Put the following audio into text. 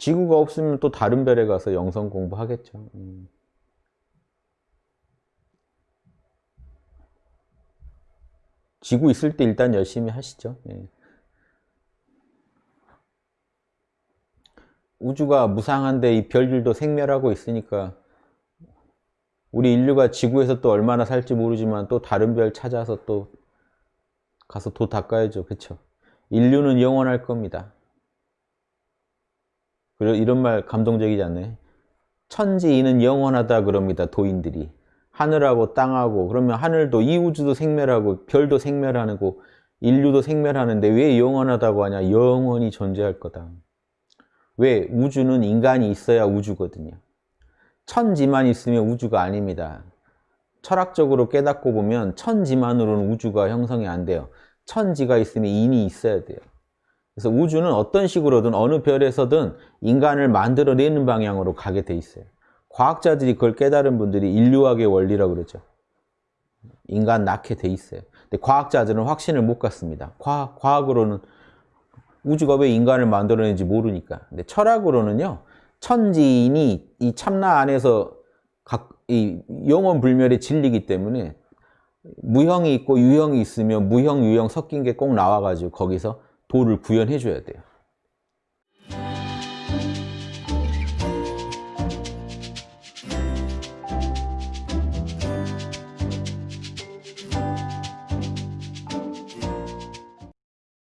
지구가 없으면 또 다른 별에 가서 영성 공부하겠죠. 음. 지구 있을 때 일단 열심히 하시죠. 예. 우주가 무상한데 이 별들도 생멸하고 있으니까 우리 인류가 지구에서 또 얼마나 살지 모르지만 또 다른 별 찾아서 또 가서 도 닦아야죠. 그쵸? 인류는 영원할 겁니다. 그리고 이런 말 감동적이지 않나요? 천지인은 영원하다 그럽니다. 도인들이. 하늘하고 땅하고 그러면 하늘도 이 우주도 생멸하고 별도 생멸하고 인류도 생멸하는데 왜 영원하다고 하냐? 영원히 존재할 거다. 왜? 우주는 인간이 있어야 우주거든요. 천지만 있으면 우주가 아닙니다. 철학적으로 깨닫고 보면 천지만으로는 우주가 형성이 안 돼요. 천지가 있으면 인이 있어야 돼요. 그래서 우주는 어떤 식으로든 어느 별에서든 인간을 만들어내는 방향으로 가게 돼 있어요. 과학자들이 그걸 깨달은 분들이 인류학의 원리라고 그러죠. 인간 낳게 돼 있어요. 근데 과학자들은 확신을 못 갖습니다. 과학, 과학으로는 우주가 왜 인간을 만들어내는지 모르니까. 근데 철학으로는요. 천지인이 이 참나 안에서 각, 이 영원 불멸의 진리이기 때문에 무형이 있고 유형이 있으면 무형, 유형 섞인 게 꼭 나와가지고 거기서 도를 구현해 줘야 돼요.